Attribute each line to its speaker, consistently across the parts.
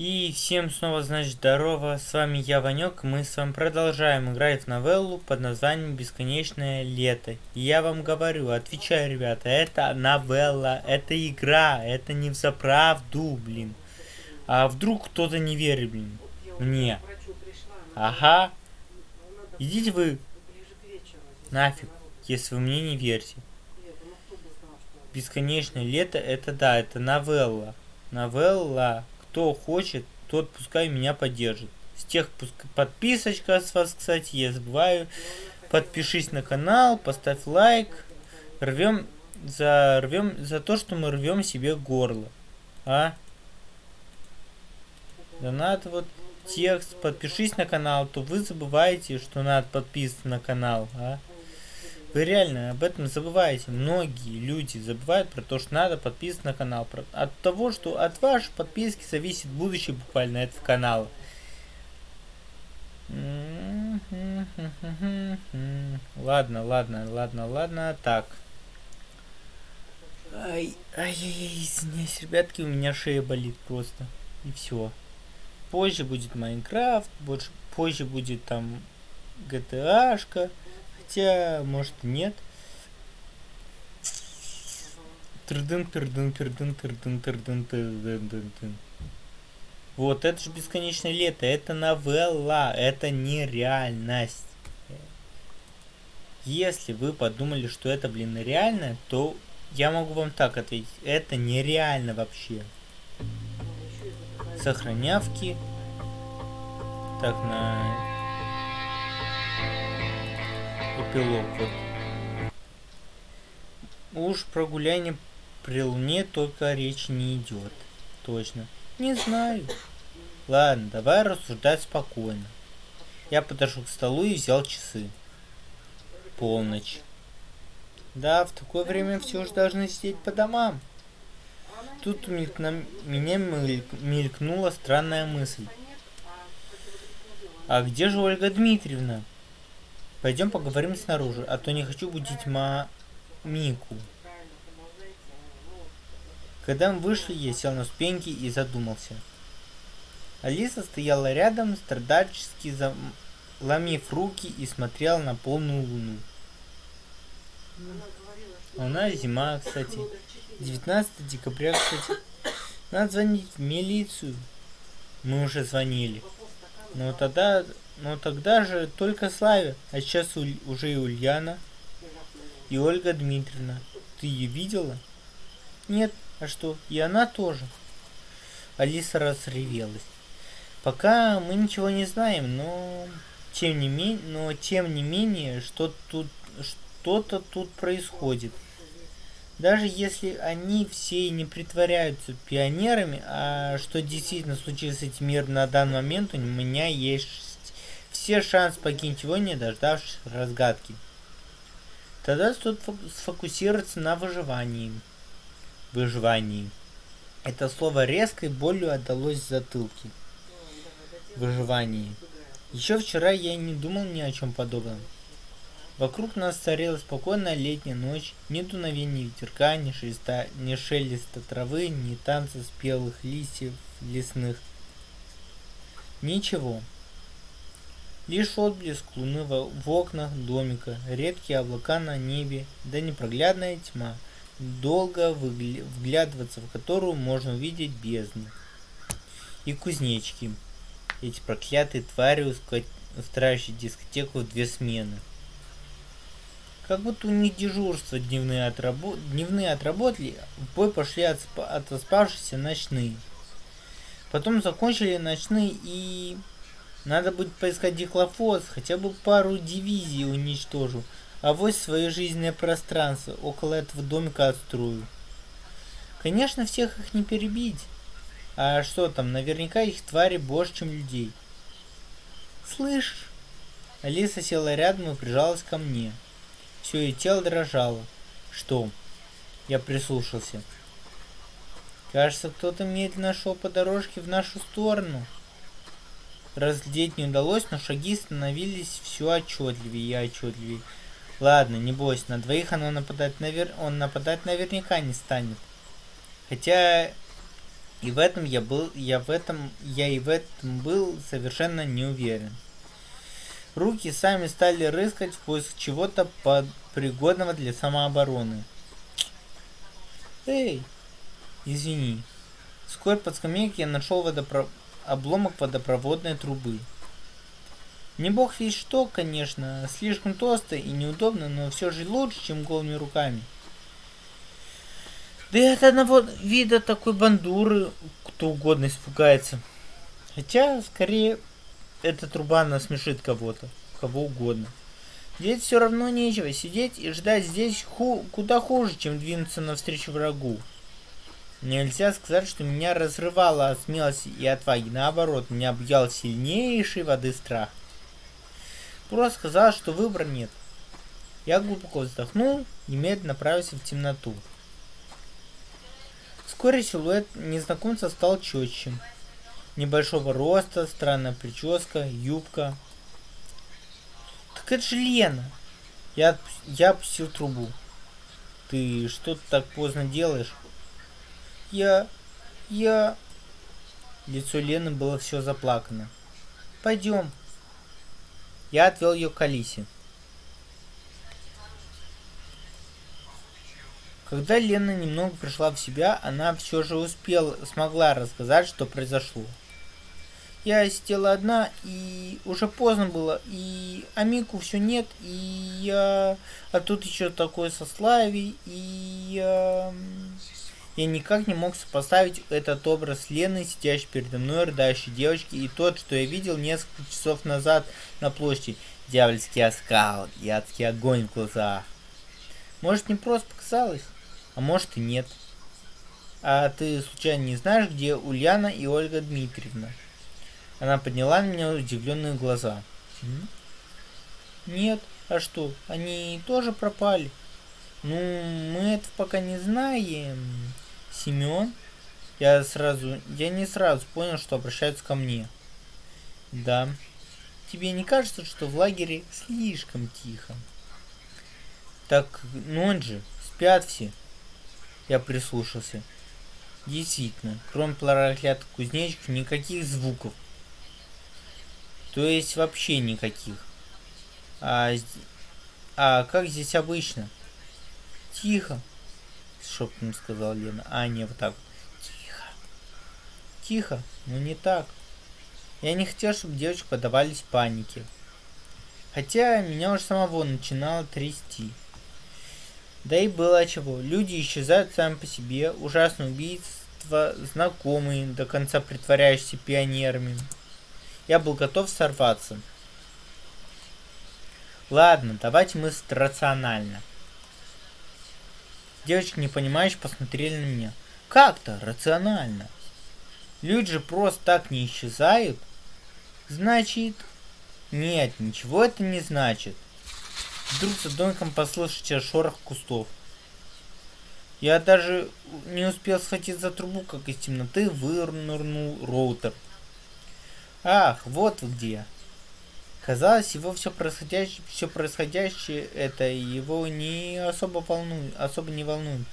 Speaker 1: И всем снова, значит, здорово, с вами я, Ванек, мы с вами продолжаем играть в новеллу под названием «Бесконечное лето». И я вам говорю, отвечаю, ребята, это новелла, это игра, это не в заправду, блин. А вдруг кто-то не верит, блин, мне? Ага. Идите вы нафиг, если вы мне не верите. Бесконечное лето, это да, это новелла. Новелла кто хочет, тот пускай меня поддержит. С тех подписочка с вас, кстати, я забываю. Подпишись на канал, поставь лайк. Рвем за рвем за то, что мы рвем себе горло. А? Да надо вот текст, подпишись на канал, то вы забываете, что надо подписываться на канал, а? Вы реально об этом забываете. Многие люди забывают про то, что надо подписываться на канал. От того, что от вашей подписки зависит будущее буквально этого канала. Ладно, ладно, ладно, ладно. Так. Ай, ай, ай, извиняюсь, ребятки, у меня шея болит просто. И все. Позже будет Майнкрафт, больше, позже будет там GTA-шка. Хотя, может, нет. Трдын, трдын, трдын, трдын, трдын, трдын, трдын. Вот, это же бесконечное лето, это новелла, это нереальность. Если вы подумали, что это, блин, реально, то я могу вам так ответить, это нереально вообще. Сохранявки. Так, на эпилог. Вот. Уж про гуляние при луне только речи не идет. Точно. Не знаю. Ладно, давай рассуждать спокойно. Я подошел к столу и взял часы. Полночь. Да, в такое время все же должны сидеть по домам. Тут них на меня мелькнула странная мысль. А где же Ольга Дмитриевна? Пойдем поговорим снаружи, а то не хочу будить ма... Мику. Когда мы вышли, я сел на ступеньки и задумался. Алиса стояла рядом, страдальчески заломив руки и смотрела на полную луну. У нас зима, кстати. 19 декабря, кстати. Надо звонить в милицию. Мы уже звонили. Но тогда но тогда же только Славе, а сейчас уже и Ульяна, и Ольга Дмитриевна. Ты ее видела? Нет, а что, и она тоже. Алиса разревелась. Пока мы ничего не знаем, но тем не менее, но тем не менее, что тут что-то тут происходит. Даже если они все и не притворяются пионерами, а что действительно случилось с этим миром на данный момент, у меня есть все шансы покинуть его, не дождавшись разгадки. Тогда стоит сфокусироваться на выживании. Выживании. Это слово резкой болью отдалось в затылке. Выживании. Еще вчера я не думал ни о чем подобном. Вокруг нас царила спокойная летняя ночь, ни дуновения ветерка, ни, шелеста, ни шелеста травы, ни танца спелых листьев лесных. Ничего. Лишь отблеск луны в окнах домика, редкие облака на небе, да непроглядная тьма, долго вглядываться в которую можно увидеть бездну. И кузнечки, эти проклятые твари, устраивающие дискотеку в две смены. Как будто у них дежурство дневные, отрабо... дневные отработали, в бой пошли от, отоспавшиеся ночные. Потом закончили ночные и надо будет поискать дихлофос, хотя бы пару дивизий уничтожу. А вот свое жизненное пространство около этого домика отстрою. Конечно, всех их не перебить. А что там, наверняка их твари больше, чем людей. Слышь? Алиса села рядом и прижалась ко мне. Все ее тело дрожало. Что? Я прислушался. Кажется, кто-то медленно шел по дорожке в нашу сторону. Разглядеть не удалось, но шаги становились все отчетливее и отчетливее. Ладно, не бойся, на двоих оно нападать навер... он нападать наверняка не станет. Хотя И в этом я был, я в этом, я и в этом был совершенно не уверен. Руки сами стали рыскать в поиск чего-то под пригодного для самообороны. Эй, извини. Вскоре под скамейкой я нашел водопро... обломок водопроводной трубы. Не бог весь что, конечно, слишком толсто и неудобно, но все же лучше, чем голыми руками. Да и от одного вида такой бандуры кто угодно испугается. Хотя, скорее, эта труба насмешит кого-то, кого угодно. Здесь все равно нечего сидеть и ждать здесь ху куда хуже, чем двинуться навстречу врагу. Нельзя сказать, что меня разрывало от смелости и отваги. Наоборот, меня объял сильнейший воды страх. Просто сказал, что выбора нет. Я глубоко вздохнул и медленно направился в темноту. Вскоре силуэт незнакомца стал четче. Небольшого роста, странная прическа, юбка. Так это же Лена! Я, я опустил трубу. Ты что так поздно делаешь? Я... я... Лицо Лены было все заплакано. Пойдем. Я отвел ее к Алисе. Когда Лена немного пришла в себя, она все же успела, смогла рассказать, что произошло. Я сидела одна, и уже поздно было, и Амику все нет, и я... А тут еще такое сославие, и я... Я никак не мог сопоставить этот образ Лены, сидящей передо мной, рыдающей девочки, и тот, что я видел несколько часов назад на площади. Дьявольский оскал и адский огонь в глазах. Может, не просто показалось, а может и нет. А ты случайно не знаешь, где Ульяна и Ольга Дмитриевна? Она подняла на меня удивленные глаза. Нет, а что, они тоже пропали? Ну, мы это пока не знаем. Семен? Я сразу, я не сразу понял, что обращаются ко мне. Да. Тебе не кажется, что в лагере слишком тихо? Так, ну он же, спят все. Я прислушался. Действительно, кроме проклятых кузнечиков, никаких звуков. То есть вообще никаких. А, а как здесь обычно? Тихо шепотом сказал Лена. А, не, вот так. Тихо. Тихо, но не так. Я не хотел, чтобы девочки подавались панике. Хотя меня уже самого начинало трясти. Да и было чего. Люди исчезают сами по себе. Ужасное убийство, знакомые, до конца притворяющиеся пионерами. Я был готов сорваться. Ладно, давайте мыслить рационально. Девочки, не понимаешь, посмотрели на меня. Как-то рационально. Люди же просто так не исчезают. Значит... Нет, ничего это не значит. Вдруг за домиком послышите шорох кустов. Я даже не успел схватить за трубу, как из темноты вынырнул роутер. Ах, вот вы где. Казалось, его все происходящее, все происходящее это его не особо волнует, особо не волнует.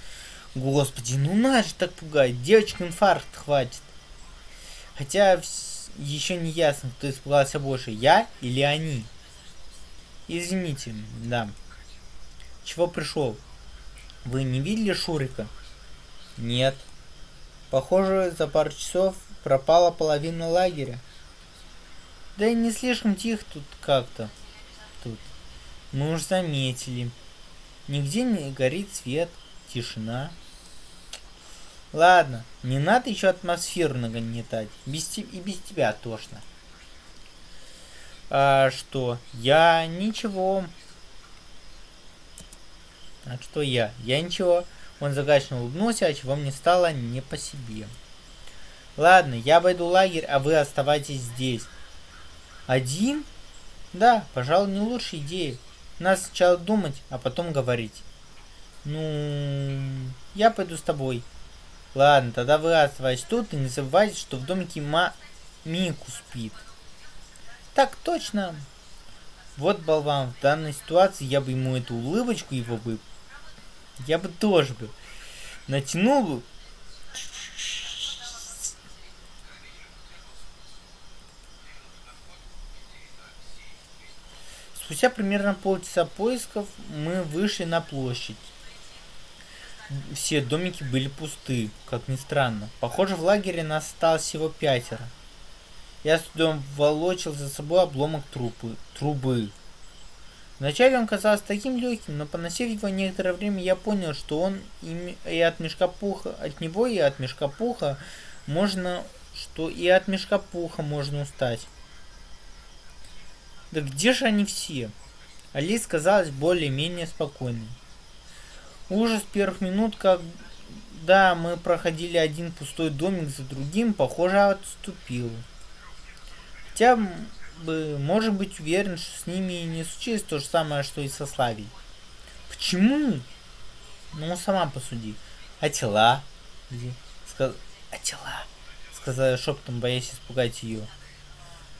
Speaker 1: Господи, ну надо же так пугать, девочка инфаркт хватит. Хотя еще не ясно, кто испугался больше, я или они. Извините, да. Чего пришел? Вы не видели Шурика? Нет. Похоже, за пару часов пропала половина лагеря. Да и не слишком тихо тут как-то. Тут. Мы уж заметили. Нигде не горит свет, тишина. Ладно, не надо еще атмосферу нагнетать. Без te и без тебя тошно. А что? Я ничего. А что я? Я ничего. Он загадочно улыбнулся, а чего мне стало не по себе. Ладно, я обойду лагерь, а вы оставайтесь здесь. Один? Да, пожалуй, не лучшая идея. Надо сначала думать, а потом говорить. Ну, я пойду с тобой. Ладно, тогда вы оставайтесь тут и не забывайте, что в домике Ма... Мику спит. Так точно. Вот болван, в данной ситуации я бы ему эту улыбочку его бы... Я бы тоже бы натянул бы Спустя примерно полчаса поисков мы вышли на площадь. Все домики были пусты, как ни странно. Похоже, в лагере нас осталось всего пятеро. Я с трудом волочил за собой обломок трупы, трубы. Вначале он казался таким легким, но поносив его некоторое время, я понял, что он и от мешка пуха, от него и от мешка пуха можно, что и от мешка пуха можно устать. Да где же они все? Алис казалась более-менее спокойной. Ужас первых минут, когда мы проходили один пустой домик за другим, похоже, отступил. Хотя бы можем быть уверен, что с ними не случилось то же самое, что и со Славей. Почему? Ну, сама посуди. А тела? Где? Сказ... А тела? Сказала шептом, боясь испугать ее.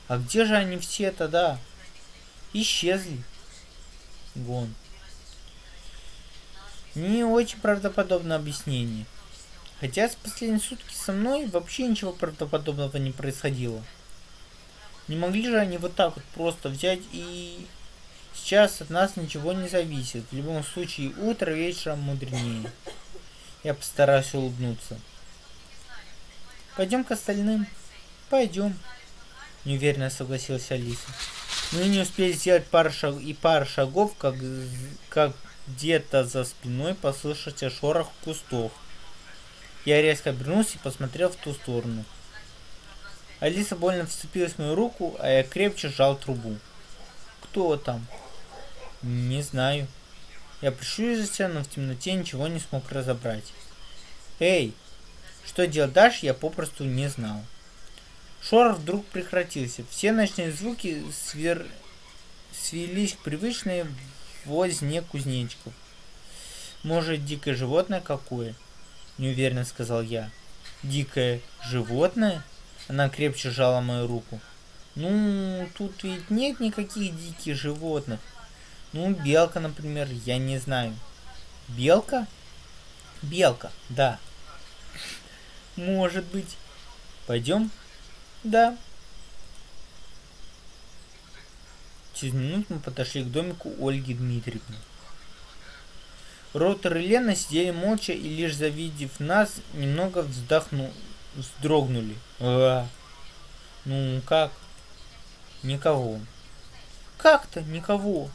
Speaker 1: А где же они все тогда? Исчезли. Гон. Не очень правдоподобное объяснение. Хотя с последние сутки со мной вообще ничего правдоподобного не происходило. Не могли же они вот так вот просто взять и... Сейчас от нас ничего не зависит. В любом случае, утро вечером мудренее. Я постараюсь улыбнуться. Пойдем к остальным. Пойдем. Неуверенно согласилась Алиса. Мы не успели сделать пару шаг и пару шагов, как, как где-то за спиной послышался шорох кустов. Я резко обернулся и посмотрел в ту сторону. Алиса больно вцепилась в мою руку, а я крепче сжал трубу. Кто там? Не знаю. Я прищурился, но в темноте ничего не смог разобрать. Эй, что делать дальше, я попросту не знал. Шорох вдруг прекратился. Все ночные звуки свер... свелись к привычной возне кузнечиков. Может, дикое животное какое? Неуверенно сказал я. Дикое животное? Она крепче сжала мою руку. Ну, тут ведь нет никаких диких животных. Ну, белка, например, я не знаю. Белка? Белка, да. Может быть. Пойдем? Да. Через минуту мы подошли к домику Ольги Дмитриевны. Ротор и Лена сидели молча и лишь завидев нас, немного вздохну... вздрогнули. А, ну как? Никого. Как-то никого.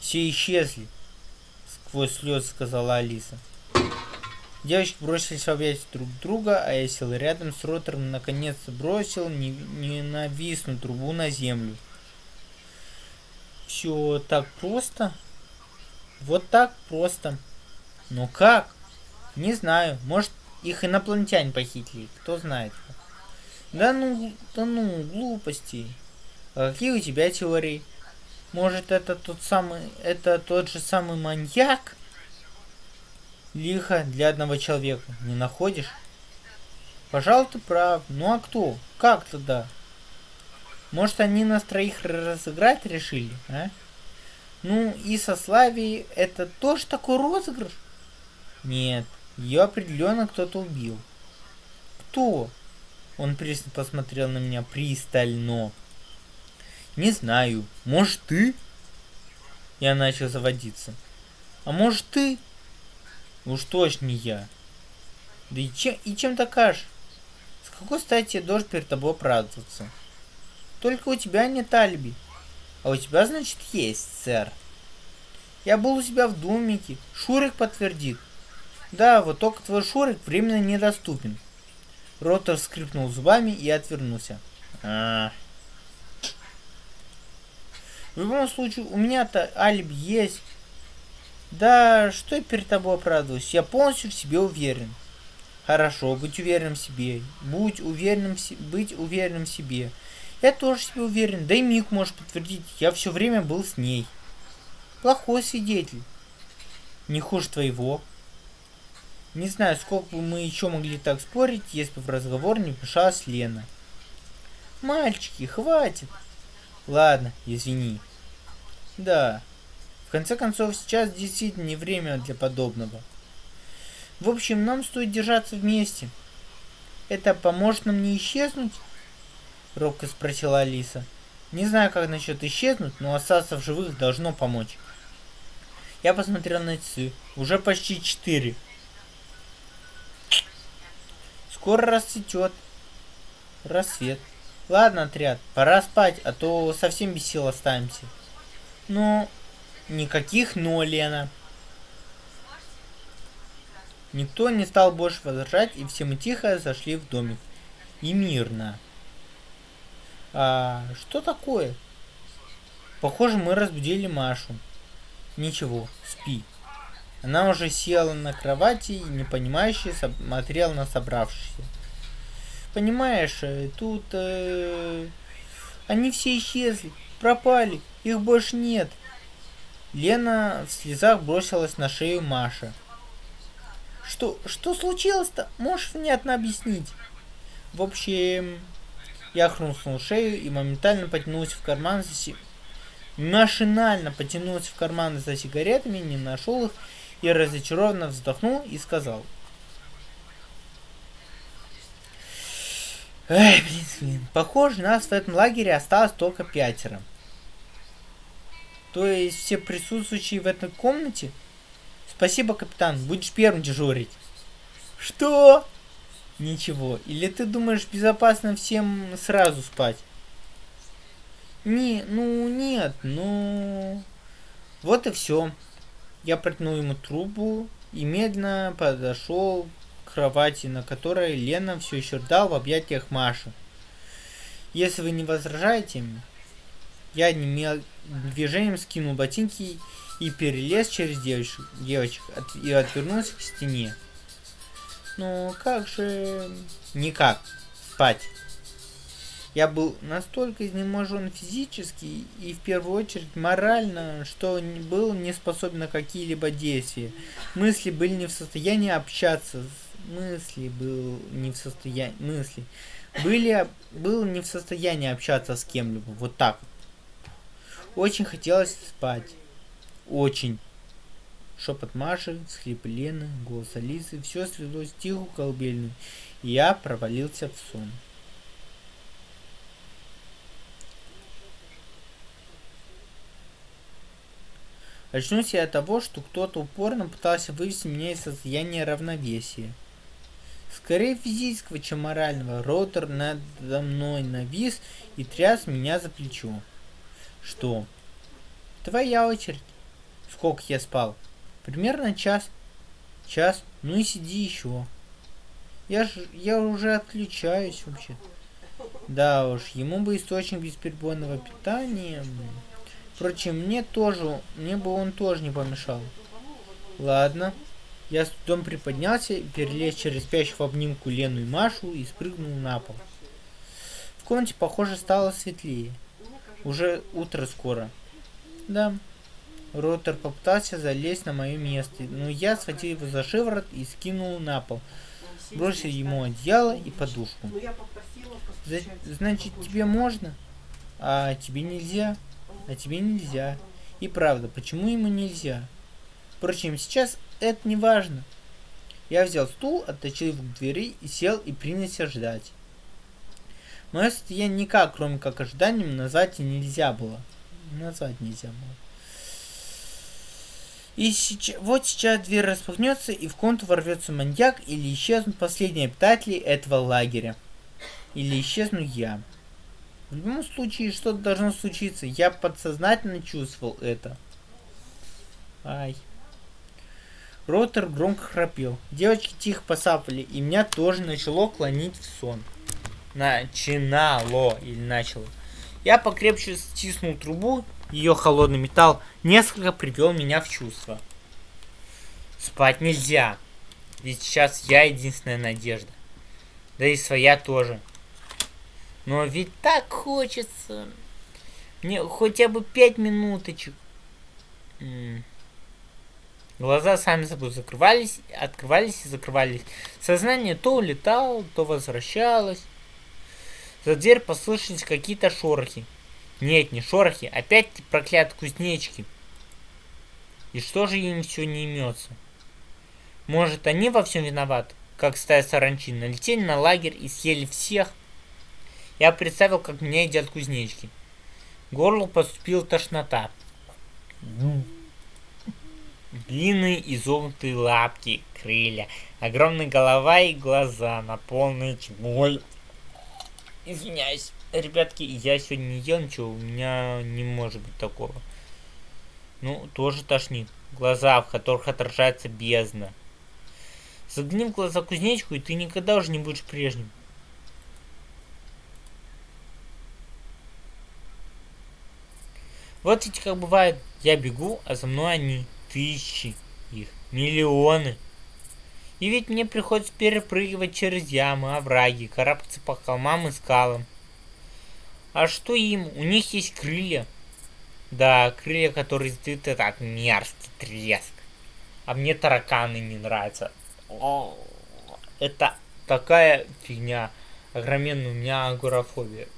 Speaker 1: Все исчезли, сквозь слезы сказала Алиса. Девочки бросились в объятия друг друга, а я сел рядом с Ротором наконец-то бросил ненавистную трубу на землю. Все так просто? Вот так просто. Но как? Не знаю. Может, их инопланетяне похитили. Кто знает. Да ну, да ну, глупости. А какие у тебя теории? Может, это тот самый, это тот же самый маньяк? Лихо для одного человека, не находишь? Пожалуй, ты прав. Ну а кто? Как тогда? Может, они нас троих разыграть решили, а? Ну, и со Славией это тоже такой розыгрыш? Нет, ее определенно кто-то убил. Кто? Он пристально посмотрел на меня пристально. Не знаю. Может, ты? Я начал заводиться. А может, ты? Уж точно не я. Да и чем, и чем докажешь? С какой стати я должен перед тобой оправдываться? Только у тебя нет алиби. А у тебя, значит, есть, сэр. Я был у себя в домике. Шурик подтвердит. Да, вот только твой Шурик временно недоступен. Ротор скрипнул зубами и отвернулся. А -а -а. В любом случае, у меня-то алиби есть. Да, что я перед тобой оправдываюсь? Я полностью в себе уверен. Хорошо, быть уверенным в себе. Будь уверенным в себе. Быть уверенным в себе. Я тоже в себе уверен. Да и Мик может подтвердить. Я все время был с ней. Плохой свидетель. Не хуже твоего. Не знаю, сколько бы мы еще могли так спорить, если бы в разговор не вмешалась Лена. Мальчики, хватит. Ладно, извини. Да, конце концов, сейчас действительно не время для подобного. В общем, нам стоит держаться вместе. Это поможет нам не исчезнуть? Робко спросила Алиса. Не знаю, как насчет исчезнуть, но остаться в живых должно помочь. Я посмотрел на часы. Уже почти четыре. Скоро расцветет. Рассвет. Ладно, отряд, пора спать, а то совсем без сил останемся. Ну, никаких «но», Лена. Никто не стал больше возражать, и все мы тихо зашли в домик. И мирно. А что такое? Похоже, мы разбудили Машу. Ничего, спи. Она уже села на кровати и непонимающе смотрела на собравшихся. Понимаешь, э, тут... Э, они все исчезли, пропали, их больше нет. Лена в слезах бросилась на шею Маши. Что, что случилось-то? Можешь внятно объяснить? В общем, я хрустнул шею и моментально потянулся в карман за си... Машинально потянулся в карман за сигаретами, не нашел их и разочарованно вздохнул и сказал. Эй, блин, блин, похоже, нас в этом лагере осталось только пятеро. То есть все присутствующие в этой комнате Спасибо, капитан, будешь первым дежурить. Что? Ничего. Или ты думаешь безопасно всем сразу спать? Не, ну нет, ну... Вот и все. Я протянул ему трубу и медленно подошел к кровати, на которой Лена все еще ждал в объятиях Маши. Если вы не возражаете, я одним движением скинул ботинки и перелез через девочек, девочек от, и отвернулся к стене. Ну, как же... Никак. Спать. Я был настолько изнеможен физически и в первую очередь морально, что был не способен на какие-либо действия. Мысли были не в состоянии общаться. Мысли был не в состоянии... Мысли были, был не в состоянии общаться с кем-либо. Вот так Очень хотелось спать. Очень. Шепот Маши, схлип Лены, голос Алисы, все свелось в тихую и я провалился в сон. Очнулся я от того, что кто-то упорно пытался вывести меня из состояния равновесия. Скорее физического, чем морального, Роутер надо мной навис и тряс меня за плечо. Что? Твоя очередь. Сколько я спал? Примерно час. Час? Ну и сиди еще. Я ж, я уже отключаюсь вообще. Да уж, ему бы источник бесперебойного питания. Впрочем, мне тоже, мне бы он тоже не помешал. Ладно. Я с трудом приподнялся, перелез через спящих в обнимку Лену и Машу и спрыгнул на пол. В комнате, похоже, стало светлее. Уже утро скоро. Да, Ротор попытался залезть на мое место, но я схватил его за шиворот и скинул на пол. Бросил ему одеяло и подушку. За значит, тебе можно? А тебе нельзя? А тебе нельзя. И правда, почему ему нельзя? Впрочем, сейчас это не важно. Я взял стул, отточил его к двери и сел и принялся ждать. Мое состояние никак, кроме как ожиданием, назвать нельзя было. Назвать нельзя было. И сейчас, вот сейчас дверь распахнется, и в комнату ворвется маньяк, или исчезнут последние обитатели этого лагеря. Или исчезну я. В любом случае, что-то должно случиться. Я подсознательно чувствовал это. Ай. Ротор громко храпел. Девочки тихо посапали, и меня тоже начало клонить в сон. Начинало или начало. Я покрепче стиснул трубу ее холодный металл несколько привел меня в чувство. Спать нельзя, ведь сейчас я единственная надежда. Да и своя тоже. Но ведь так хочется. Мне хотя бы пять минуточек. Глаза сами собой закрывались, открывались и закрывались. Сознание то улетало, то возвращалось. За дверь послышались какие-то шорохи. Нет, не шорохи, опять проклятые кузнечки. И что же им все не имется? Может, они во всем виноваты, как стая саранчин, налетели на лагерь и съели всех? Я представил, как меня едят кузнечки. горло поступила тошнота. Длинные изогнутые лапки, крылья, огромная голова и глаза, наполненные тьмой. Извиняюсь, ребятки, я сегодня не ел ничего, у меня не может быть такого. Ну, тоже тошнит. Глаза, в которых отражается бездна. Загни в глаза кузнечку, и ты никогда уже не будешь прежним. Вот ведь как бывает, я бегу, а за мной они, тысячи их, миллионы. И ведь мне приходится перепрыгивать через ямы, овраги, карабкаться по холмам и скалам. А что им? У них есть крылья. Да, крылья, которые издают так мерзкий треск. А мне тараканы не нравятся. О, это такая фигня. Огроменная у меня агорафобия.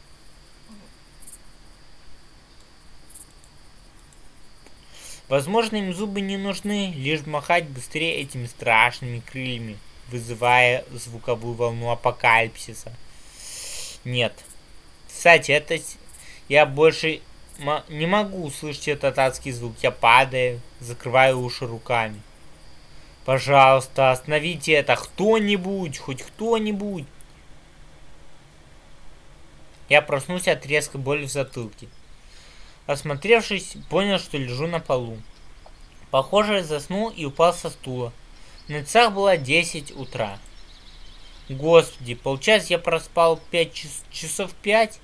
Speaker 1: Возможно, им зубы не нужны, лишь махать быстрее этими страшными крыльями, вызывая звуковую волну апокалипсиса. Нет. Кстати, это... Я больше не могу услышать этот адский звук. Я падаю, закрываю уши руками. Пожалуйста, остановите это. Кто-нибудь, хоть кто-нибудь. Я проснулся от резкой боли в затылке. Осмотревшись, понял, что лежу на полу. Похоже, заснул и упал со стула. На часах было 10 утра. Господи, получается я проспал 5 час, часов 5?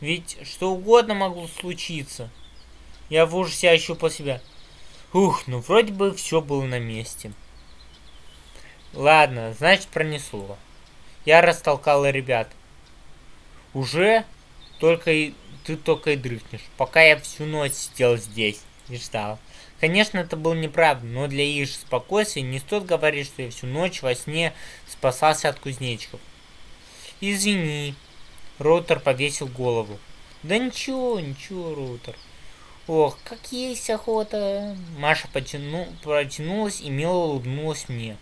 Speaker 1: Ведь что угодно могло случиться. Я в ужасе ощупал себя. Ух, ну вроде бы все было на месте. Ладно, значит пронесло. Я растолкал ребят. Уже? Только и ты только и дрыхнешь. Пока я всю ночь сидел здесь и ждал. Конечно, это было неправда, но для их спокойствия не стоит говорить, что я всю ночь во сне спасался от кузнечиков. Извини. Роутер повесил голову. Да ничего, ничего, Роутер. Ох, как есть охота. Маша потяну... протянулась и мило улыбнулась мне.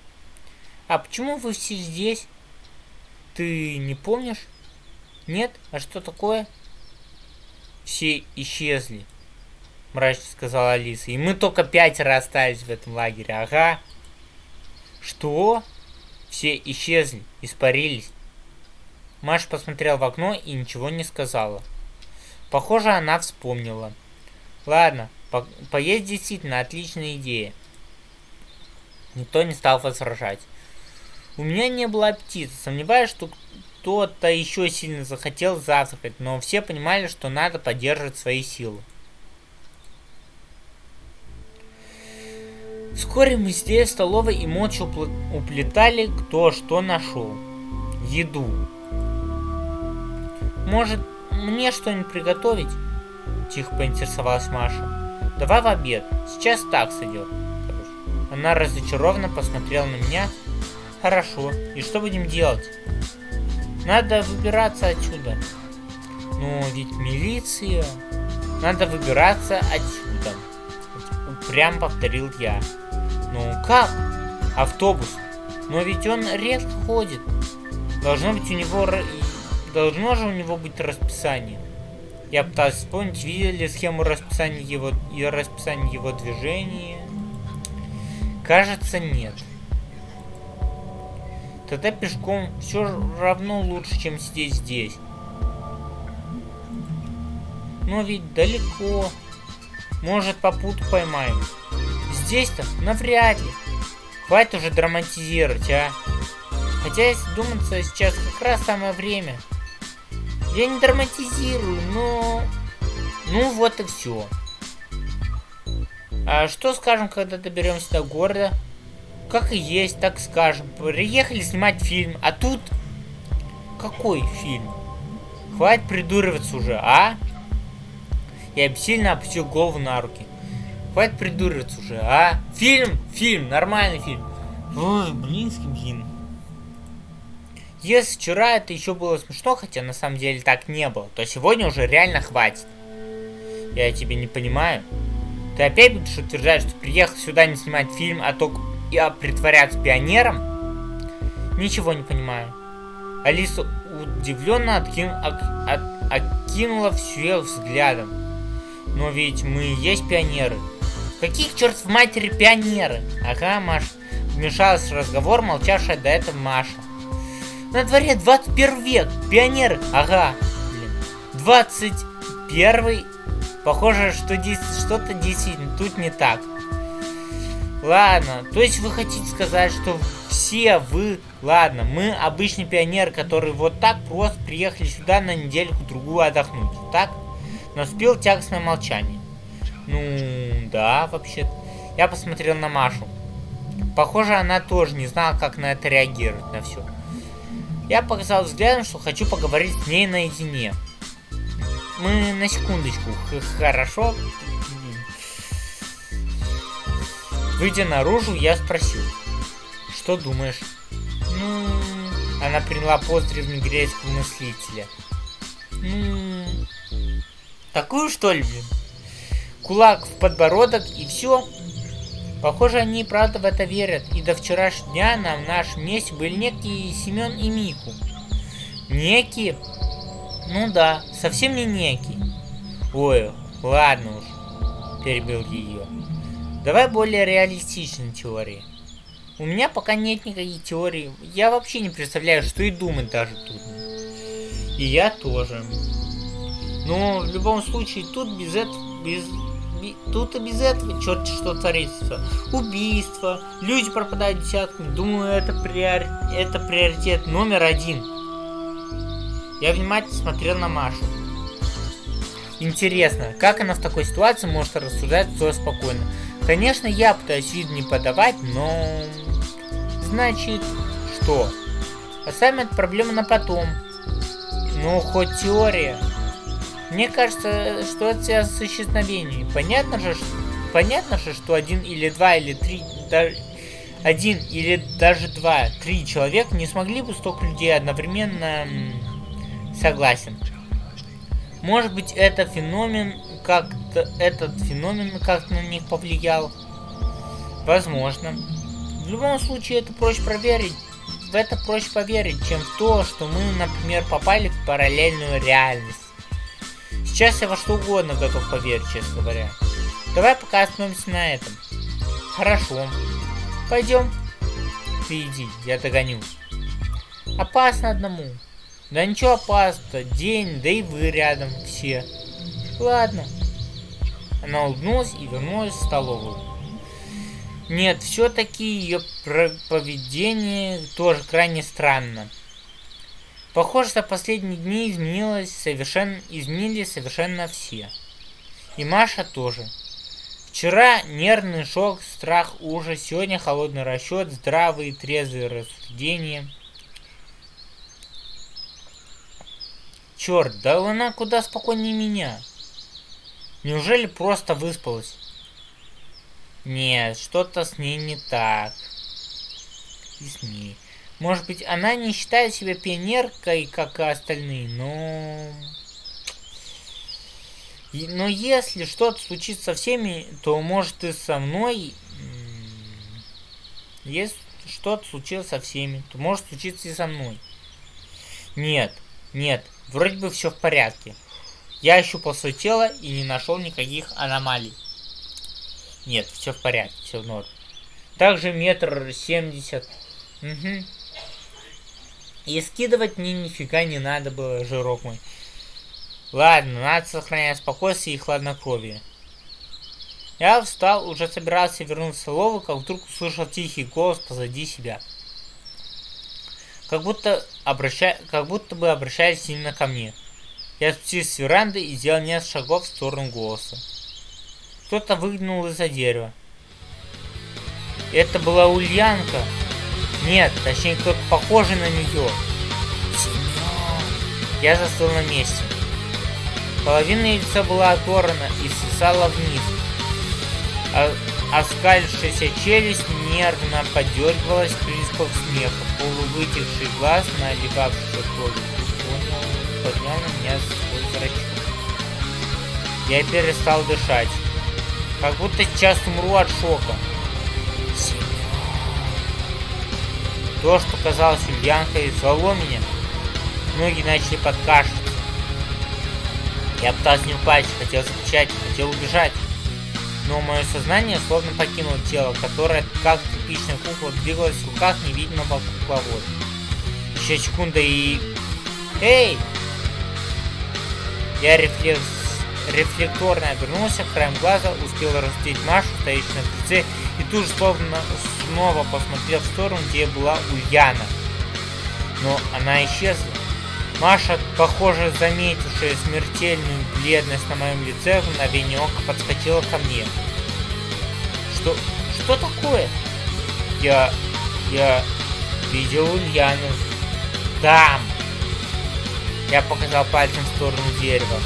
Speaker 1: А почему вы все здесь? Ты не помнишь? Нет? А что такое? Все исчезли, мрачно сказала Алиса. И мы только пятеро остались в этом лагере. Ага. Что? Все исчезли, испарились. Маша посмотрела в окно и ничего не сказала. Похоже, она вспомнила. Ладно, по поесть действительно отличная идея. Никто не стал возражать. У меня не было аппетита. Сомневаюсь, что кто-то еще сильно захотел завтракать, но все понимали, что надо поддерживать свои силы. Вскоре мы сидели в столовой и молча уплетали кто что нашел. Еду. Может, мне что-нибудь приготовить? Тихо поинтересовалась Маша. Давай в обед. Сейчас так сойдет. Она разочарованно посмотрела на меня. Хорошо. И что будем делать? Надо выбираться отсюда. Но ведь милиция... Надо выбираться отсюда. Прям повторил я. Ну как? Автобус. Но ведь он редко ходит. Должно быть у него... Должно же у него быть расписание. Я пытался вспомнить, видели схему расписания его и расписание его движения. Кажется, нет. Тогда пешком все равно лучше, чем сидеть здесь. Но ведь далеко. Может, попутку поймаем. Здесь-то навряд ли. Хватит уже драматизировать, а. Хотя, если думаться, сейчас как раз самое время. Я не драматизирую, но... Ну, вот и все. А что скажем, когда доберемся до города? Как и есть, так скажем. Приехали снимать фильм, а тут... Какой фильм? Хватит придуриваться уже, а? Я сильно опустил голову на руки. Хватит придуриваться уже, а? Фильм, фильм, нормальный фильм. Ой, блинский блин. Если вчера это еще было смешно, хотя на самом деле так не было, то сегодня уже реально хватит. Я тебе не понимаю. Ты опять будешь утверждать, что приехал сюда не снимать фильм, а только я притворяться пионером? Ничего не понимаю. Алиса удивленно откин, ок, от, окинула всех взглядом. Но ведь мы есть пионеры. Каких черт в матери пионеры? Ага, Маш. Вмешалась в разговор молчавшая до этого Маша. На дворе 21 век. Пионеры. Ага. Блин. 21 Похоже, что здесь что-то действительно тут не так. Ладно, то есть вы хотите сказать, что все вы... Ладно, мы обычный пионер, который вот так просто приехали сюда на недельку-другую отдохнуть, так? Наступил тягостное молчание. Ну, да, вообще -то. Я посмотрел на Машу. Похоже, она тоже не знала, как на это реагировать, на все. Я показал взглядом, что хочу поговорить с ней наедине. Мы на секундочку. Хорошо. Выйдя наружу, я спросил. Что думаешь? Ну... Она приняла пост древнегреческого мыслителя. Ну... Такую что ли? Кулак в подбородок и все. Похоже, они правда в это верят. И до вчерашнего дня на нашем месте были некие Семен и Мику. Некие? Ну да, совсем не некий. Ой, ладно уж, перебил ее. Давай более реалистичной теории. У меня пока нет никаких теорий. Я вообще не представляю, что и думать даже тут. И я тоже. Но в любом случае тут без этого, без, тут и без этого черт что творится. Убийство, люди пропадают десятками. Думаю, это, приор... это приоритет номер один. Я внимательно смотрел на Машу. Интересно, как она в такой ситуации может рассуждать все спокойно? Конечно, я пытаюсь вид не подавать, но... Значит, что? Оставим эту проблему на потом. Ну, хоть теория. Мне кажется, что это связано с исчезновением. Понятно же, что... Понятно же, что один или два или три... Даже один или даже два, три человека не смогли бы столько людей одновременно Согласен. Может быть, это феномен как-то этот феномен как-то на них повлиял. Возможно. В любом случае, это проще проверить. В это проще поверить, чем в то, что мы, например, попали в параллельную реальность. Сейчас я во что угодно готов поверить, честно говоря. Давай пока остановимся на этом. Хорошо. Пойдем. Ты иди, я догоню. Опасно одному. Да ничего опасного, день, да и вы рядом все. Ладно. Она улыбнулась и вернулась в столовую. Нет, все-таки ее поведение тоже крайне странно. Похоже, за последние дни изменилось совершенно, изменились совершенно все. И Маша тоже. Вчера нервный шок, страх, ужас, сегодня холодный расчет, здравые трезвые рассуждения – Черт, да она куда спокойнее меня. Неужели просто выспалась? Нет, что-то с ней не так. И с ней. Может быть, она не считает себя пионеркой, как и остальные, но... Но если что-то случится со всеми, то может и со мной... Если что-то случилось со всеми, то может случиться и со мной. Нет, нет, Вроде бы все в порядке. Я ощупал свое тело и не нашел никаких аномалий. Нет, все в порядке, все в норме. Также метр семьдесят. Угу. И скидывать мне нифига не надо было, жирок мой. Ладно, надо сохранять спокойствие и хладнокровие. Я встал, уже собирался вернуться в столовую, как вдруг услышал тихий голос позади себя как будто, обращая, как будто бы обращаясь именно ко мне. Я спустился с веранды и сделал несколько шагов в сторону голоса. Кто-то выглянул из-за дерева. Это была Ульянка. Нет, точнее кто-то похожий на нее. Я застыл на месте. Половина лица была оторвана и свисала вниз. А Оскалившаяся челюсть нервно подергивалась приступ смеха. Полувытекший глаз, наливавшийся кровью, поднял меня свой зрачок. Я перестал дышать. Как будто сейчас умру от шока. То, что казалось Ульянкой, звало меня. Ноги начали подкашиваться. Я пытался не упасть, хотел закричать, хотел убежать. Но мое сознание словно покинуло тело, которое, как типичная кукла, двигалось в руках невидимого кукловода. Еще секунда и... Эй! Я рефлекс... рефлекторно обернулся, краем глаза успел разглядеть Машу, стоящую на крыльце, и тут же словно снова посмотрел в сторону, где была Ульяна. Но она исчезла. Маша, похоже, заметившая смертельную бледность на моем лице, в мгновение ока подскочила ко мне. Что... что такое? Я... я... видел Ульяну. Там! Я показал пальцем в сторону дерева.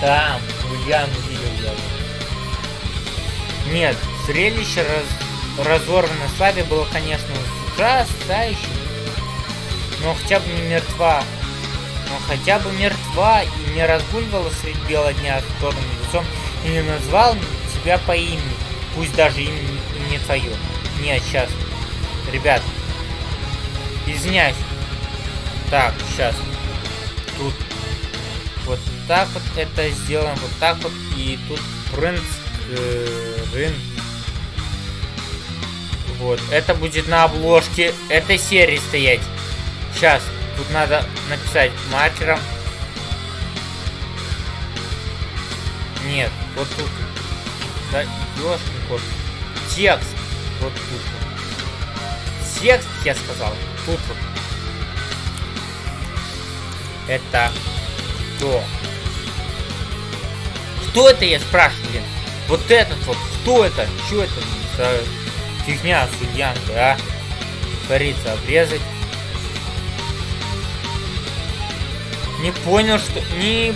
Speaker 1: Там! Ульяну видел я. Нет, зрелище раз... разорванной славе было, конечно, ужасающим. Но хотя бы не мертва но хотя бы мертва и не разгуливала средь бела дня с черным лицом и не назвал тебя по имени, пусть даже имя не твое. Нет, сейчас. Ребят, извиняюсь. Так, сейчас. Тут вот так вот это сделаем, вот так вот, и тут принц рын. Вот, это будет на обложке этой серии стоять. Сейчас. Тут надо написать маркером. Нет, вот тут. Да, ёшкин кот. Текст. Вот тут. Текст, я сказал. Тут вот. Это кто? Кто это, я спрашиваю, блин? Вот этот вот, кто это? Что это за фигня судьянка, а? Творится обрезать. Не понял, что... Не...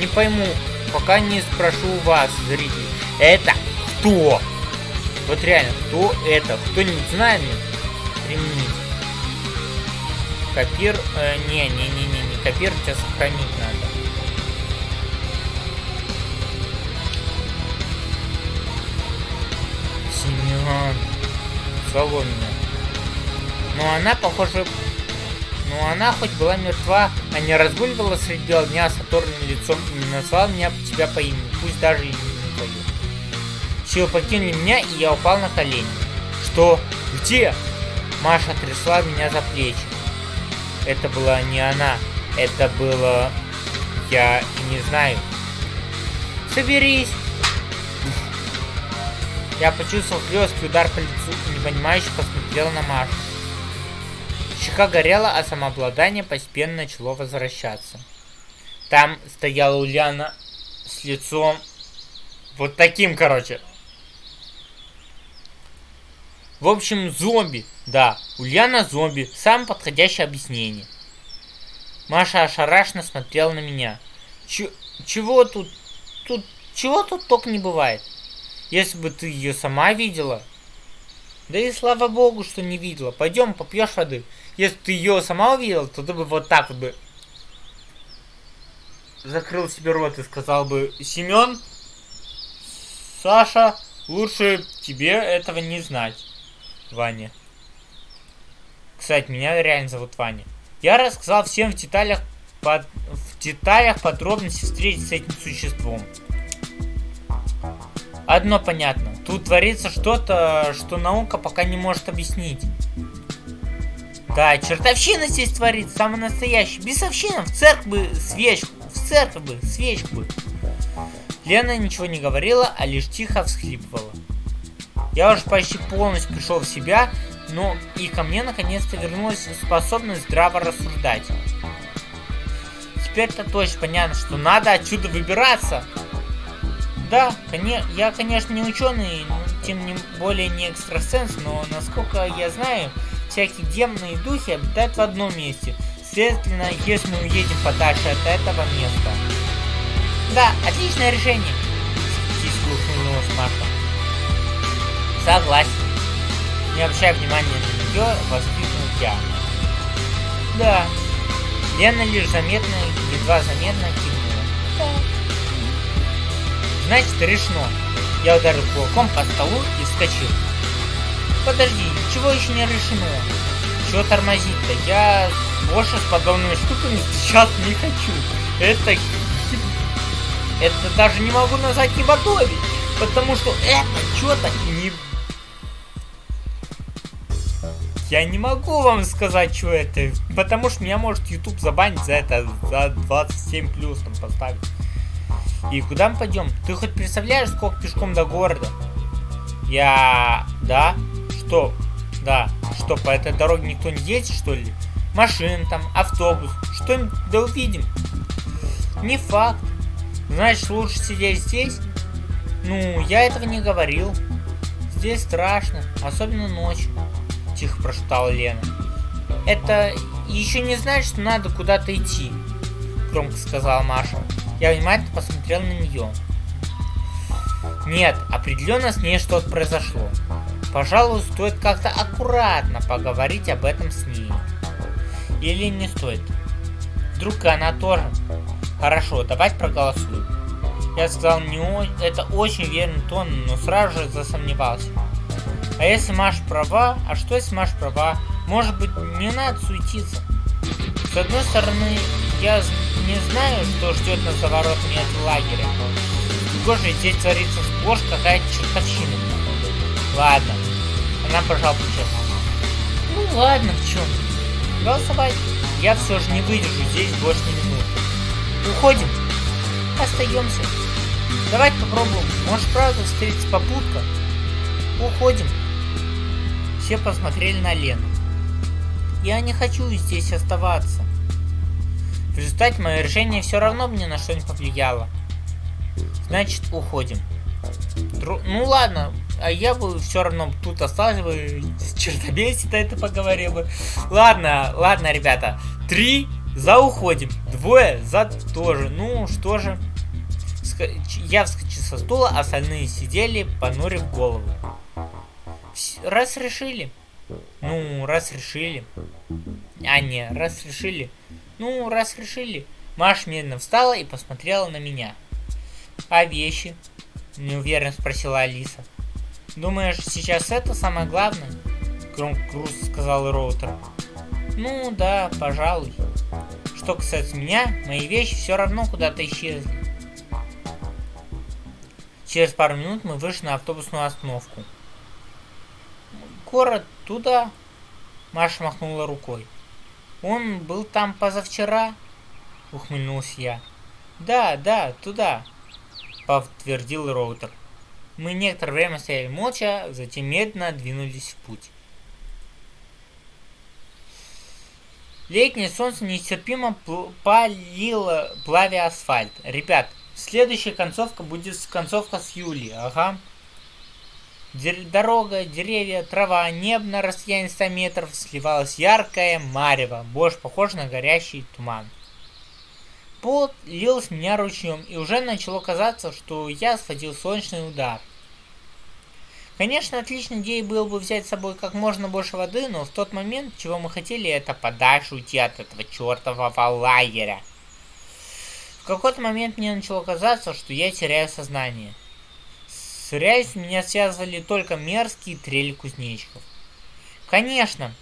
Speaker 1: Не пойму. Пока не спрошу вас, зрители. Это кто? Вот реально, кто это? Кто-нибудь знает мне? Применить. Копир... Э, не, не, не, не, не. Копир тебя сохранить надо. Семен. Соломина. Но она, похоже, но она хоть была мертва, а не разгуливала среди бела дня с оторванным лицом и не назвала меня тебя по имени, пусть даже имя не твое. Силы покинули меня, и я упал на колени. Что? Где? Маша трясла меня за плечи. Это была не она. Это было... Я не знаю. Соберись! Я почувствовал хлесткий удар по лицу и непонимающе посмотрел на Машу. Щека горела, а самообладание постепенно начало возвращаться. Там стояла Ульяна с лицом вот таким, короче. В общем, зомби. Да, Ульяна зомби. Самое подходящее объяснение. Маша ошарашенно смотрела на меня. Ч чего тут? Тут чего тут только не бывает? Если бы ты ее сама видела. Да и слава богу, что не видела. Пойдем, попьешь воды. Если ты ее сама увидел, то ты бы вот так вот бы закрыл себе рот и сказал бы, Семен, Саша, лучше тебе этого не знать, Ваня. Кстати, меня реально зовут Ваня. Я рассказал всем в деталях, под, в деталях подробности встретить с этим существом. Одно понятно. Тут творится что-то, что наука пока не может объяснить. Да, чертовщина здесь творится, самый настоящий. Бесовщина, в церковь бы свечку, в церковь бы свечку. Лена ничего не говорила, а лишь тихо всхлипывала. Я уже почти полностью пришел в себя, но и ко мне наконец-то вернулась способность здраво рассуждать. Теперь-то точно понятно, что надо отсюда выбираться. Да, я, конечно, не ученый, тем не более не экстрасенс, но насколько я знаю, всякие демоны и духи обитают в одном месте. Следовательно, если мы уедем подальше от этого места. Да, отличное решение. Скептически ухмыльнулась Маша. Согласен. Не обращая внимания на нее, воскликнул я. Да. Лена лишь заметно, едва заметно кивнула. Да. Значит, решено. Я ударил кулаком по столу и вскочил. Подожди, ничего еще не решено. Чего тормозить-то? Я больше с подобными штуками сейчас не хочу. Это это даже не могу назвать не готовить, потому что это что-то не... Я не могу вам сказать, что это, потому что меня может YouTube забанить за это, за 27 плюс там поставить. И куда мы пойдем? Ты хоть представляешь, сколько пешком до города? Я... Да? Что? Да. Что, по этой дороге никто не едет, что ли? Машин там, автобус. Что-нибудь да увидим. Не факт. Значит, лучше сидеть здесь? Ну, я этого не говорил. Здесь страшно, особенно ночью. Тихо прошептала Лена. Это еще не значит, что надо куда-то идти. Громко сказала Маша. Я внимательно посмотрел на нее. Нет, определенно с ней что-то произошло. Пожалуй, стоит как-то аккуратно поговорить об этом с ней. Или не стоит? Вдруг она тоже? Хорошо, давайте проголосуем. Я сказал, не о... это очень верный тон, но сразу же засомневался. А если Маш права? А что если Маш права? Может быть, не надо суетиться? С одной стороны, я не знаю, что ждет на заворотами от лагеря. С здесь творится сплошь какая-то чертовщина. Ладно. Она пожал плечами. Ну ладно, в чем? Голосовать. Я все же не выдержу здесь больше ни минут. Уходим. Остаемся. Давайте попробуем. Может правда встретится попутка? Уходим. Все посмотрели на Лену. Я не хочу здесь оставаться. В результате мое решение все равно мне на что не повлияло. Значит, уходим. Дру... Ну ладно, а я бы все равно тут остался бы, с чертобесит это поговорил бы. Ладно, ладно, ребята. Три за уходим. Двое за тоже. Ну, что же. Я вскочил со стула, остальные сидели, понурив голову. Раз решили. Ну, раз решили. А, не, раз решили. Ну, раз решили. Маш медленно встала и посмотрела на меня. А вещи? Неуверенно спросила Алиса. Думаешь, сейчас это самое главное? Громко грустно сказал Роутер. Ну да, пожалуй. Что касается меня, мои вещи все равно куда-то исчезли. Через пару минут мы вышли на автобусную остановку. Город туда. Маша махнула рукой. Он был там позавчера, ухмыльнулся я. Да, да, туда, подтвердил Роутер. Мы некоторое время стояли молча, затем медленно двинулись в путь. Летнее солнце нестерпимо палило, плавя асфальт. Ребят, следующая концовка будет концовка с Юли, ага. Дорога, деревья, трава, небо на расстоянии 100 метров сливалось яркое марево, больше похоже на горящий туман. Пот лил с меня ручьем, и уже начало казаться, что я схватил солнечный удар. Конечно, отличной идеей было бы взять с собой как можно больше воды, но в тот момент, чего мы хотели, это подальше уйти от этого чертового лагеря. В какой-то момент мне начало казаться, что я теряю сознание. С реальностью меня связывали только мерзкие трели кузнечиков. Конечно,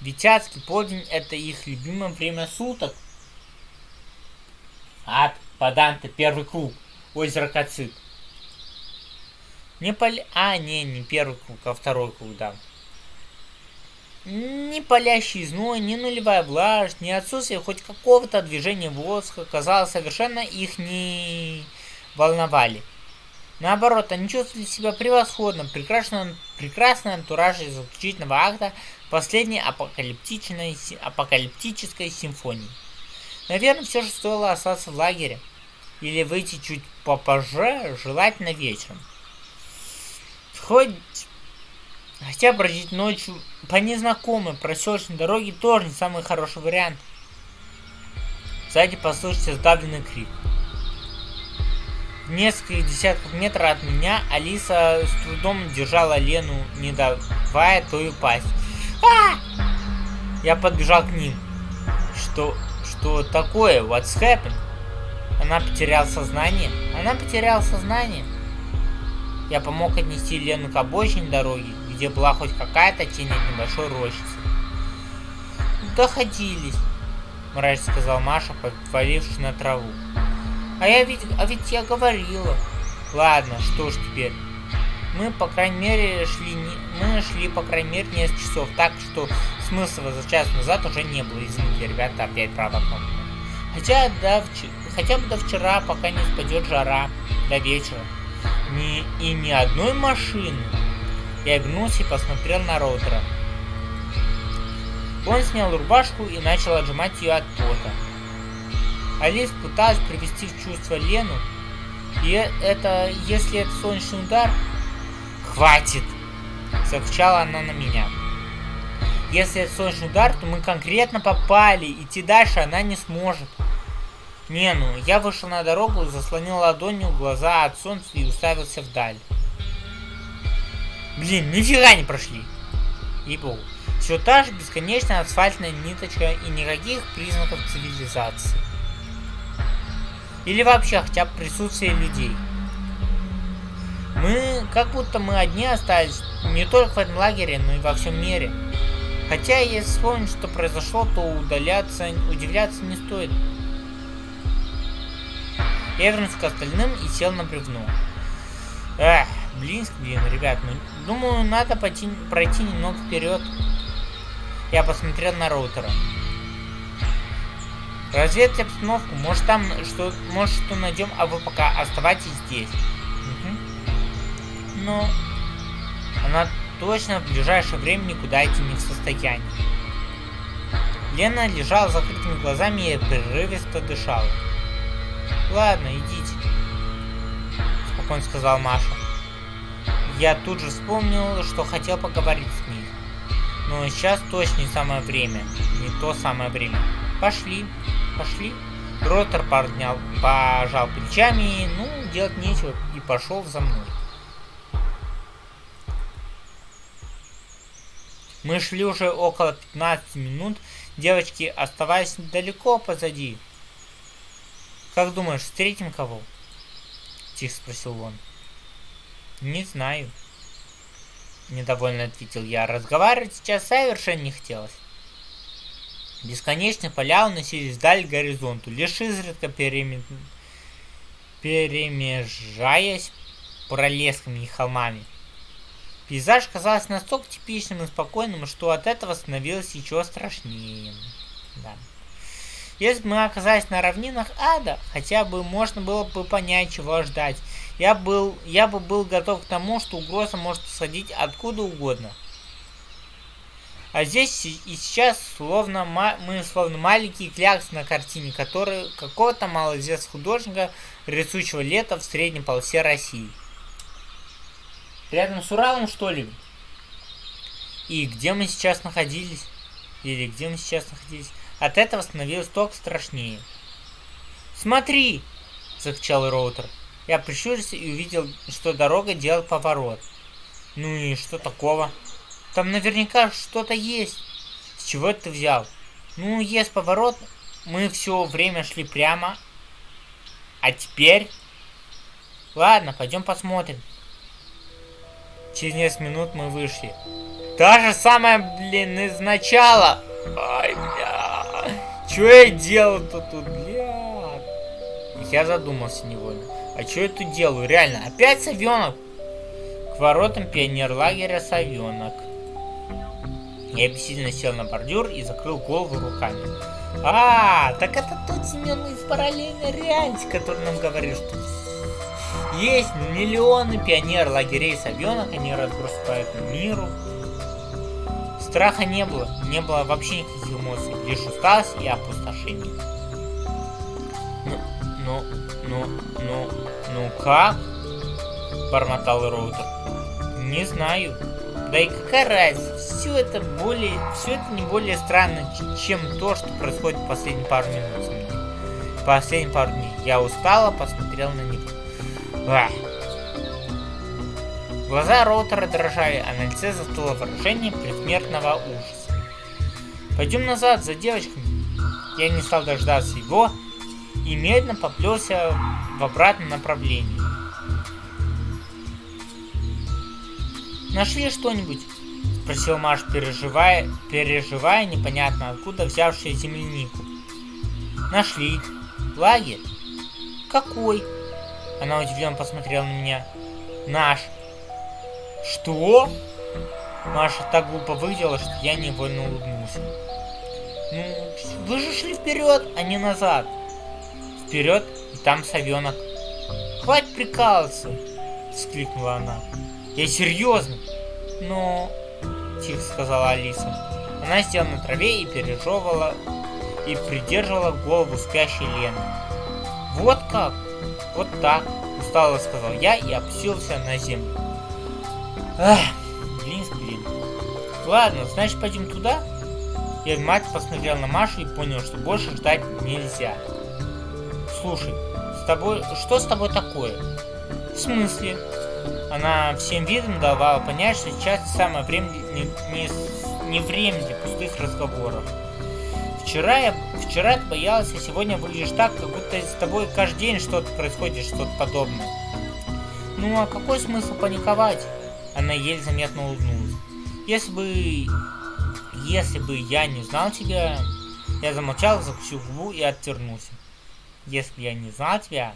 Speaker 1: адский полдень это их любимое время суток. Ад, Паданте, первый круг, озеро Кацит. Не поля... А, не, не первый круг, а второй круг, да. Ни палящий зной, ни нулевая влажность, ни отсутствие хоть какого-то движения воздуха, казалось, совершенно их не волновали. Наоборот, они чувствовали себя превосходно, прекрасным, прекрасный антураж из заключительного акта последней апокалиптичной, апокалиптической симфонии. Наверное, все же стоило остаться в лагере. Или выйти чуть попозже, желательно вечером. Хоть... Хотя бродить ночью по незнакомой проселочной дороге тоже не самый хороший вариант. Сзади послышался сдавленный крик. В несколько десятков метров от меня Алиса с трудом держала Лену, не давая той упасть. А! Я подбежал к ним. Что, что такое? What's happened? Она потеряла сознание? Она потеряла сознание? Я помог отнести Лену к обочине дороги, где была хоть какая-то тень от небольшой рощицы. «Доходились», — мрачно сказал Маша, повалившись на траву. А я ведь, а ведь я говорила. Ладно, что ж теперь. Мы, по крайней мере, шли, не, мы шли, по крайней мере, несколько часов, так что смысла за час назад уже не было. Извините, ребята, опять права кнопка. Хотя, до, хотя бы до вчера, пока не спадет жара, до вечера. Ни, и ни одной машины. Я обернулся и посмотрел на роутера. Он снял рубашку и начал отжимать ее от пота. Алис пыталась привести в чувство Лену, и это, если это солнечный удар... Хватит! Закричала она на меня. Если это солнечный удар, то мы конкретно попали. Идти дальше она не сможет. Не, ну, я вышел на дорогу, заслонил ладонью глаза от солнца и уставился вдаль. Блин, нифига не прошли. И богу. Все та же бесконечная асфальтная ниточка и никаких признаков цивилизации. Или вообще хотя бы присутствие людей. Мы, как будто мы одни остались, не только в этом лагере, но и во всем мире. Хотя, если вспомнить, что произошло, то удаляться, удивляться не стоит. Я вернулся к остальным и сел на бревно. Эх, блин, блин, ребят, ну, думаю, надо пойти, пройти немного вперед. Я посмотрел на роутера. Разведать обстановку. Может там что, может что найдем, а вы пока оставайтесь здесь. Угу. Но она точно в ближайшее время никуда идти не в состоянии. Лена лежала с закрытыми глазами и прерывисто дышала. Ладно, идите, спокойно сказал Маша. Я тут же вспомнил, что хотел поговорить с ней. Но сейчас точно не самое время. Не то самое время. Пошли, пошли. Ротор поднял, пожал плечами, ну, делать нечего, и пошел за мной. Мы шли уже около 15 минут, девочки оставались далеко позади. «Как думаешь, встретим кого?» Тихо спросил он. «Не знаю». Недовольно ответил я. Разговаривать сейчас совершенно не хотелось. Бесконечные поля уносились вдаль к горизонту, лишь изредка переме... перемежаясь пролесками и холмами. Пейзаж казался настолько типичным и спокойным, что от этого становилось еще страшнее. Да. Если бы мы оказались на равнинах ада, хотя бы можно было бы понять, чего ждать. Я, был, я бы был готов к тому, что угроза может сходить откуда угодно. А здесь и сейчас словно мы словно маленькие кляксы на картине, которые какого-то малоизвестного художника, рисующего лето в средней полосе России. Рядом с Уралом, что ли? И где мы сейчас находились? Или где мы сейчас находились? От этого становилось только страшнее. «Смотри!» – закричал роутер. Я прищурился и увидел, что дорога делает поворот. Ну и что такого? Там наверняка что-то есть. С чего это ты взял? Ну, есть поворот. Мы все время шли прямо. А теперь... Ладно, пойдем посмотрим. Через несколько минут мы вышли. Та же самая, блин, из начала. Ай, бля. Что я делал-то тут, бля? Я задумался невольно. А что я тут делаю? Реально, опять совенок? К воротам пионерлагеря совенок. Я бессильно сел на бордюр и закрыл голову руками. А, так это тот Семен из параллельной реальности, который нам говорил, что есть миллионы пионер лагерей совенок, они по миру. Страха не было, не было вообще никаких эмоций, лишь усталость и опустошение. Ну, ну, ну, ну, ну как? Бормотал Роутер. Не знаю. Да и какая разница? Все это более, все это не более странно, чем то, что происходит в последние пару минут. Последние пару дней. Я устала, посмотрел на них. Ах. Глаза Роутера дрожали, а на лице застыло выражение предсмертного ужаса. Пойдем назад, за девочками. Я не стал дождаться его и медленно поплелся в обратном направлении. «Нашли что-нибудь?» — спросил Маш, переживая, переживая непонятно откуда взявшую землянику. «Нашли. Лагерь. Какой? Она удивленно посмотрела на меня. Наш. Что? Маша так глупо выглядела, что я невольно улыбнулся. Ну, вы же шли вперед, а не назад. Вперед, и там совенок. Хватит прикалываться, вскликнула она. Я серьезно. Но, тихо сказала Алиса. Она села на траве и пережевывала и придерживала голову спящей Лены. Вот как? Вот так, устало сказал я и опустился на землю. Ах, блин, блин. Ладно, значит пойдем туда? Я внимательно посмотрел на Машу и понял, что больше ждать нельзя. Слушай, с тобой... Что с тобой такое? В смысле? Она всем видом давала понять, что сейчас самое время не, не, не время для пустых разговоров. Вчера я вчера ты боялась, а сегодня выглядишь так, как будто с тобой каждый день что-то происходит, что-то подобное. Ну а какой смысл паниковать? Она еле заметно улыбнулась. Если бы если бы я не знал тебя... Я замолчал, закусил губу и отвернулся. Если бы я не знал тебя...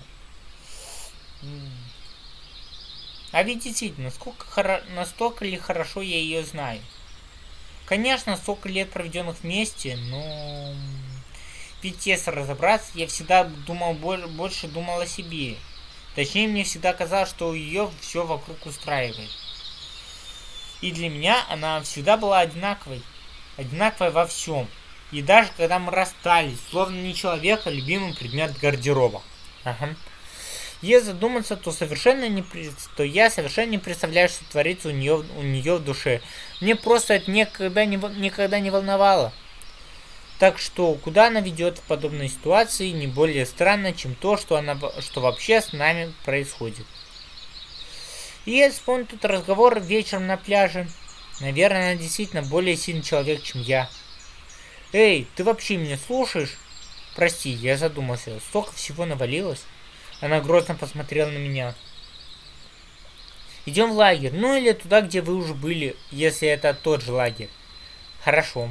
Speaker 1: А ведь действительно, насколько хоро... настолько ли хорошо я ее знаю? Конечно, столько лет проведенных вместе, но... Ведь если разобраться, я всегда думал, больше думал о себе. Точнее, мне всегда казалось, что ее все вокруг устраивает. И для меня она всегда была одинаковой одинаковая во всем. И даже когда мы расстались, словно не человек, а любимый предмет гардероба. Ага. Если задуматься, то совершенно не то я совершенно не представляю, что творится у нее, у нее в душе. Мне просто это никогда не, никогда не волновало. Так что, куда она ведет в подобной ситуации, не более странно, чем то, что, она, что вообще с нами происходит. И я вспомню тут разговор вечером на пляже. Наверное, она действительно более сильный человек, чем я. Эй, ты вообще меня слушаешь? Прости, я задумался. Столько всего навалилось. Она грозно посмотрела на меня. Идем в лагерь. Ну или туда, где вы уже были, если это тот же лагерь. Хорошо.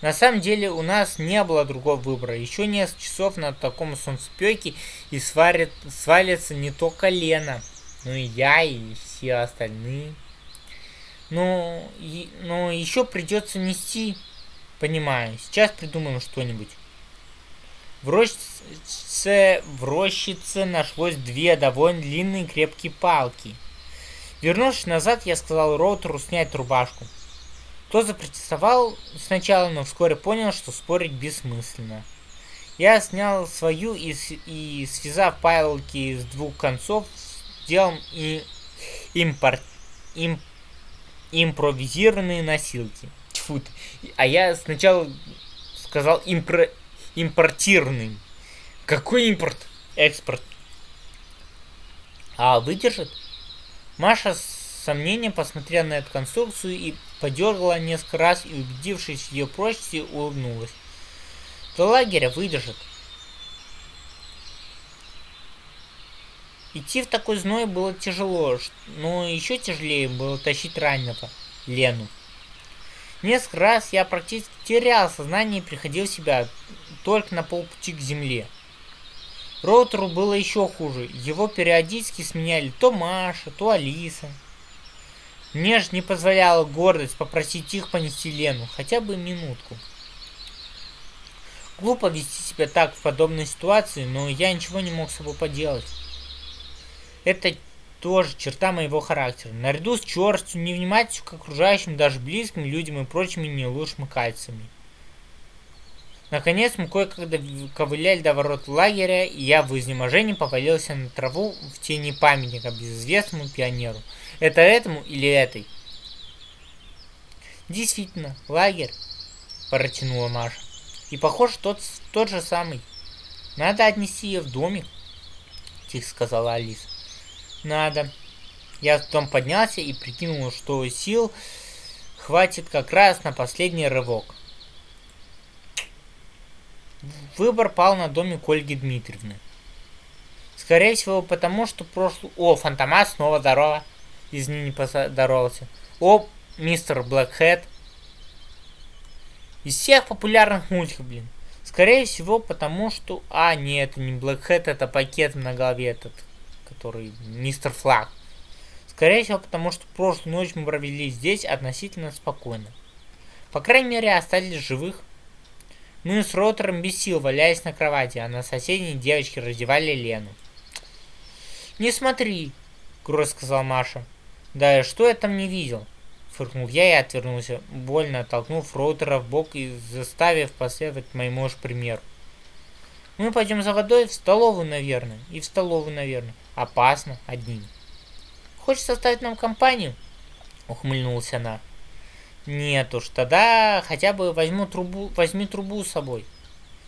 Speaker 1: На самом деле у нас не было другого выбора. Еще несколько часов на таком солнцепеке и сварит, свалится не только Лена, но и я, и все остальные. Но, и, но еще придется нести, понимаю. Сейчас придумаем что-нибудь. В рощице, в рощице нашлось две довольно длинные крепкие палки. Вернувшись назад, я сказал Роутеру снять рубашку. Тот запротестовал сначала, но вскоре понял, что спорить бессмысленно. Я снял свою и, и связав палки с двух концов, сделал и импорт, имп, импровизированные носилки. Тьфу А я сначала сказал импро... импортированный. Какой импорт? Экспорт. А выдержит? Маша с сомнением посмотрела на эту конструкцию и подергала несколько раз и, убедившись в ее прочности, улыбнулась. До лагеря выдержит. Идти в такой зной было тяжело, но еще тяжелее было тащить раненого, Лену. Несколько раз я практически терял сознание и приходил в себя только на полпути к земле. Роутеру было еще хуже. Его периодически сменяли то Маша, то Алиса. Мне же не позволяла гордость попросить их понести Лену хотя бы минутку. Глупо вести себя так в подобной ситуации, но я ничего не мог с собой поделать. Это тоже черта моего характера. Наряду с черстью, невнимательностью к окружающим, даже близким людям и прочими не лучшими кальциями. Наконец мы кое-когда ковыляли до ворот лагеря, и я в изнеможении повалился на траву в тени памятника безызвестному пионеру. Это этому или этой? Действительно, лагерь, протянула Маша. И похоже, тот, тот же самый. Надо отнести ее в домик, тихо сказала Алиса. Надо. Я потом поднялся и прикинул, что сил хватит как раз на последний рывок. Выбор пал на домик Ольги Дмитриевны. Скорее всего, потому что прошлый... О, Фантомас, снова здорово. Из не поздоровался. О, мистер Блэкхед. Из всех популярных мультиков, блин. Скорее всего, потому что... А, нет, это не Blackhead, это пакет на голове этот, который мистер Флаг. Скорее всего, потому что прошлую ночь мы провели здесь относительно спокойно. По крайней мере, остались живых. Мы с Ротором без сил валялись на кровати, а на соседней девочки раздевали Лену. «Не смотри», — грустно сказал Маша. «Да что я там не видел?» Фыркнул я и отвернулся, больно оттолкнув Роутера в бок и заставив последовать моему же примеру. Мы пойдем за водой в столовую, наверное. И в столовую, наверное. Опасно, одним. Хочешь составить нам компанию? Ухмыльнулась она. Нет уж, тогда хотя бы возьму трубу, возьми трубу с собой.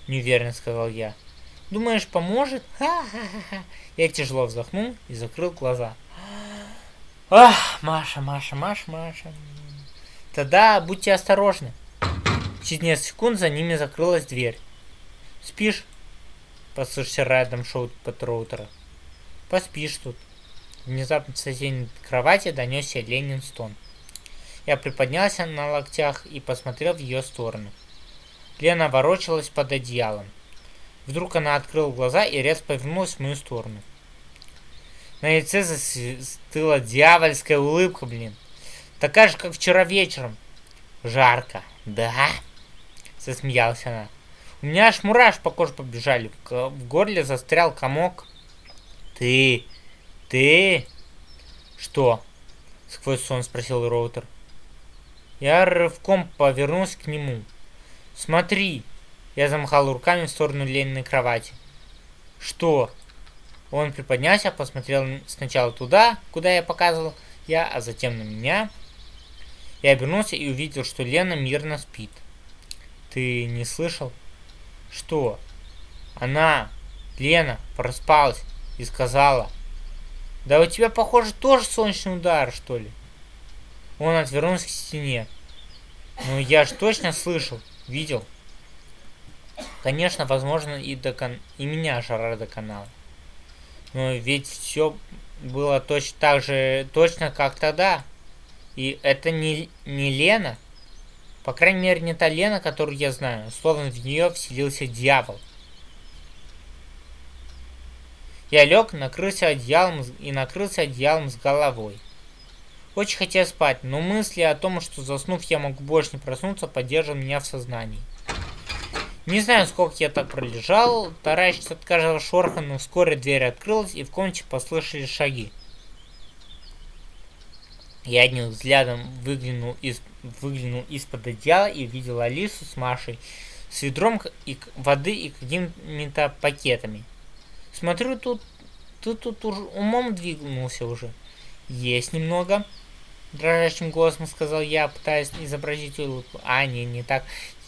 Speaker 1: Неуверенно сказал я. Думаешь, поможет? Ха-ха-ха. Я тяжело вздохнул и закрыл глаза. Ах, Маша, Маша, Маша, Маша. Тогда будьте осторожны. Через несколько секунд за ними закрылась дверь. Спишь? Послышался рядом шоу Патроутера. Поспишь тут. Внезапно с соседней кровати донесся Ленин стон. Я приподнялся на локтях и посмотрел в ее сторону. Лена ворочалась под одеялом. Вдруг она открыла глаза и резко повернулась в мою сторону. На лице застыла дьявольская улыбка, блин. Такая же, как вчера вечером. Жарко, да? Засмеялась она. У меня аж мураш по коже побежали. В горле застрял комок. Ты... Ты... Что? Сквозь сон спросил Роутер. Я рывком повернулся к нему. Смотри. Я замахал руками в сторону Лениной кровати. Что? Он приподнялся, посмотрел сначала туда, куда я показывал я, а затем на меня. Я обернулся и увидел, что Лена мирно спит. Ты не слышал? Что? Она, Лена, проспалась и сказала. Да у тебя, похоже, тоже солнечный удар, что ли? Он отвернулся к стене. Ну, я ж точно слышал, видел. Конечно, возможно, и, до кон... и меня жара до канала. Но ведь все было точно так же, точно как тогда. И это не, не Лена. По крайней мере, не та Лена, которую я знаю. Словно в нее вселился дьявол. Я лег, накрылся одеялом и накрылся одеялом с головой. Очень хотел спать, но мысли о том, что заснув я могу больше не проснуться, поддерживали меня в сознании. Не знаю, сколько я так пролежал, таращится от каждого шороха, но вскоре дверь открылась, и в комнате послышались шаги. Я одним взглядом выглянул, из, выглянул из-под одеяла и увидел Алису с Машей с ведром и воды и какими-то пакетами. Смотрю, тут, тут, тут уж умом двигнулся уже. Есть немного. Дрожащим голосом сказал я, пытаясь изобразить улыбку. А, не, не так.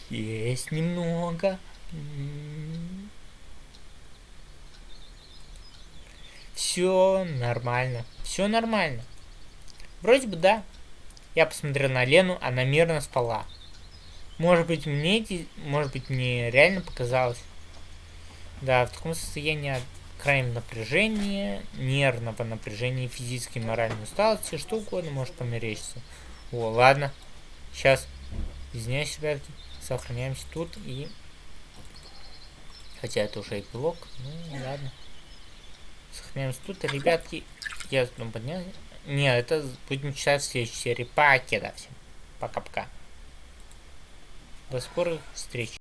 Speaker 1: Есть немного. Все нормально. Все нормально. Вроде бы да. Я посмотрел на Лену, она мирно спала. Может быть мне, может быть мне реально показалось. Да, в таком состоянии крайнего напряжения, нервного напряжения, физической и моральной усталости, что угодно может померещиться. О, ладно. Сейчас. Извиняюсь, ребятки сохраняемся тут и... Хотя это уже эпилог, ну ладно. Сохраняемся тут, ребятки. Я ну, поднял. Не, это будем читать в следующей серии. Покеда всем. Пока-пока. До скорых встреч.